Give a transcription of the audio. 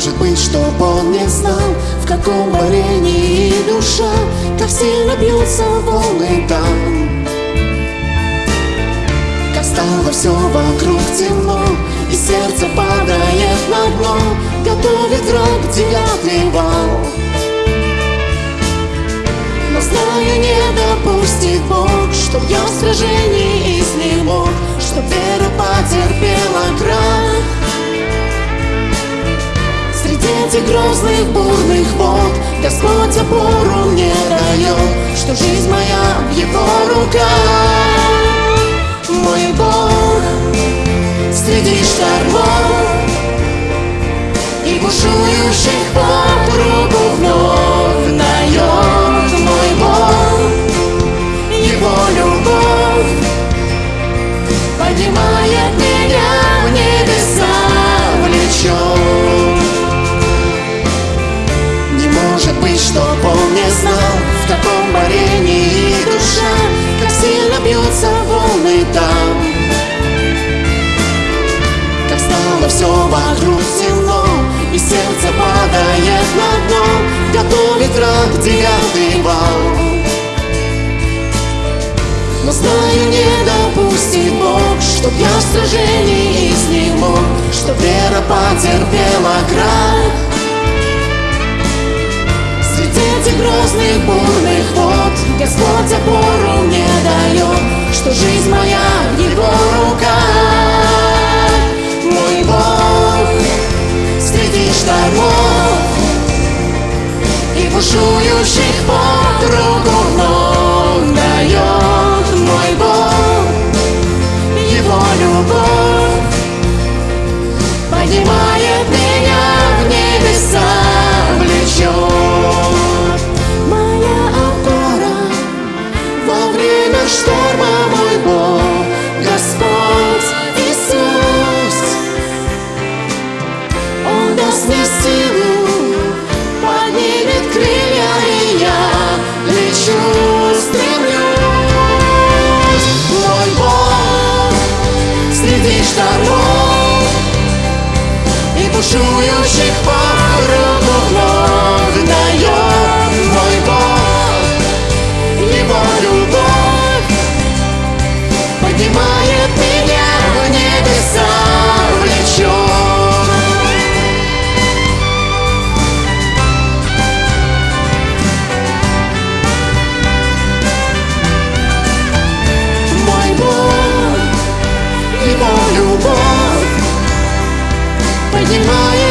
может быть, чтоб он не знал В каком варенье душа Как сильно бьются волны там. Как стало все вокруг темно И сердце падает на дно Готовит рок девятый вал. Но знаю, не допустит Бог Чтоб я в сражении Среди грозных бурных вод Господь опору мне дает Что жизнь моя в Его руках все вокруг темно И сердце падает на дно. Готовит рак девятый вал. Но знаю, не допустит Бог Чтоб я в сражении изнемог Чтоб вера потерпела крах. Среди этих грозных бурных вод Господь опору мне дает Что жизнь моя в Его руках бушующих под руку вновь дает. Мой Бог, Его любовь. Поднимает И бушующих Бог, Его любовь Поднимает